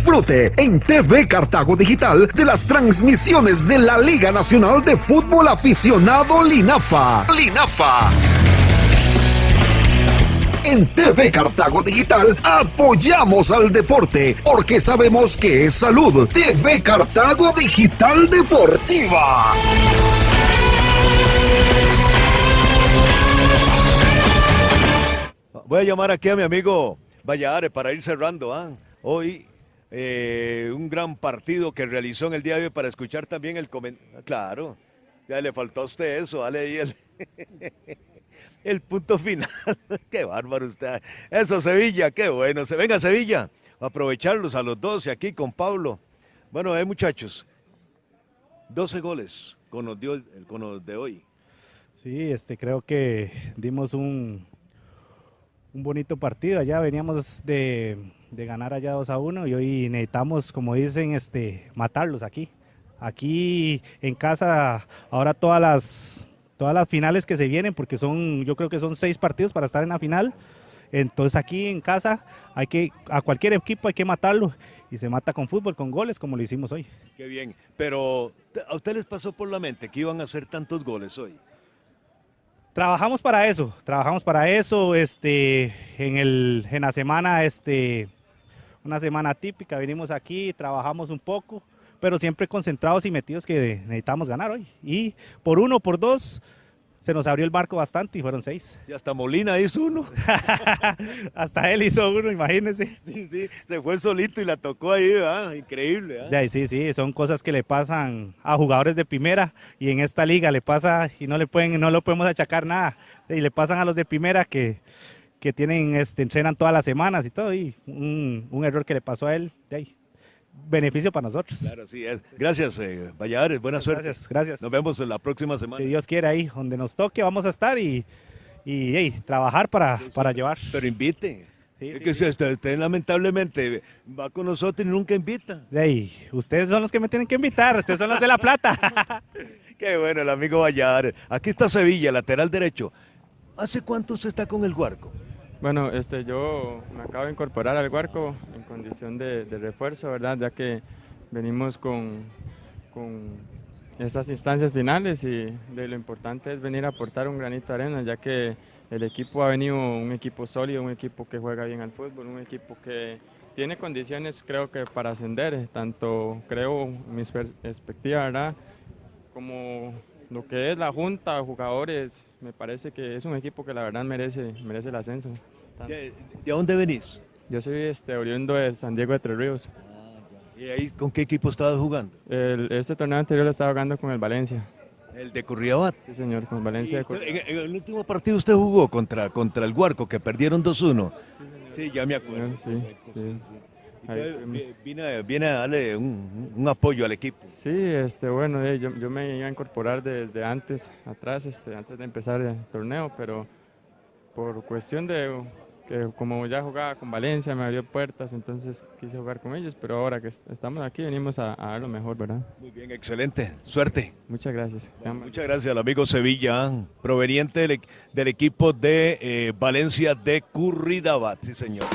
Disfrute en TV Cartago Digital de las transmisiones de la Liga Nacional de Fútbol Aficionado Linafa. Linafa. En TV Cartago Digital apoyamos al deporte porque sabemos que es salud. TV Cartago Digital Deportiva. Voy a llamar aquí a mi amigo Valladares para ir cerrando. ¿ah? Hoy eh, un gran partido que realizó en el día de hoy para escuchar también el comentario. Claro, ya le faltó a usted eso, dale ahí el, el punto final. qué bárbaro usted. Eso, Sevilla, qué bueno. Se venga Sevilla, aprovecharlos a los dos y aquí con Pablo. Bueno, eh, muchachos, 12 goles con los, de, con los de hoy. Sí, este, creo que dimos un, un bonito partido. Allá veníamos de, ganar allá 2 a 1 y hoy necesitamos, como dicen, este, matarlos aquí. Aquí en casa, ahora todas las, todas las finales que se vienen, porque son, yo creo que son seis partidos para estar en la final. Entonces aquí en casa hay que, a cualquier equipo hay que matarlo y se mata con fútbol, con goles, como lo hicimos hoy. Qué bien, pero ¿a usted les pasó por la mente que iban a hacer tantos goles hoy? Trabajamos para eso, trabajamos para eso, este, en, el, en la semana, este, una semana típica, venimos aquí, trabajamos un poco, pero siempre concentrados y metidos que necesitamos ganar hoy. Y por uno, por dos, se nos abrió el barco bastante y fueron seis. Y hasta Molina hizo uno. hasta él hizo uno, imagínense. Sí, sí, se fue solito y la tocó ahí, ¿verdad? Increíble. ¿eh? Sí, sí, son cosas que le pasan a jugadores de primera y en esta liga le pasa y no le pueden, no lo podemos achacar nada. Y le pasan a los de primera que, que tienen, este, entrenan todas las semanas y todo, y un, un error que le pasó a él, de ahí beneficio para nosotros. Claro, sí es. Gracias, eh, Valladares, buena suerte. Gracias, gracias. Nos vemos la próxima semana. Si Dios quiere, ahí donde nos toque vamos a estar y, y trabajar para, para llevar. Pero invite. es que usted, lamentablemente va con nosotros y nunca invita. Hey, ustedes son los que me tienen que invitar, ustedes son los de La Plata. Qué bueno, el amigo Valladares. Aquí está Sevilla, lateral derecho. ¿Hace cuánto usted está con el Guarco? Bueno, este, yo me acabo de incorporar al Guarco en condición de, refuerzo, ¿verdad? Ya que venimos con, con estas instancias finales y de lo importante es venir a aportar un granito de arena, ya que el equipo ha venido un equipo sólido, un equipo que juega bien al fútbol, un equipo que tiene condiciones creo que para ascender, tanto creo mi perspectiva, ¿verdad? Como lo que es la junta de jugadores, me parece que es un equipo que la verdad merece, merece el ascenso. ¿De, dónde venís? Yo soy este, oriundo de San Diego de Tres Ríos. ¿Y ahí con qué equipo estabas jugando? este torneo anterior lo estaba jugando con el Valencia. ¿El de Curriabat? Sí, señor, con Valencia. De en, el último partido usted jugó contra, contra el Huarco, que perdieron 2-1. Sí, ya me acuerdo. Sí, sí. Viene, viene, a darle un, apoyo al equipo. Sí, este, bueno, eh, yo, yo, me iba a incorporar desde antes, atrás, este, antes de empezar el torneo, pero por cuestión de que como ya jugaba con Valencia, me abrió puertas, entonces quise jugar con ellos, pero ahora que estamos aquí venimos a, dar lo mejor, ¿verdad? Muy bien, excelente, suerte. Muchas gracias. muchas gracias al amigo Sevilla, proveniente del, equipo de eh, Valencia de Curridabat, sí señor.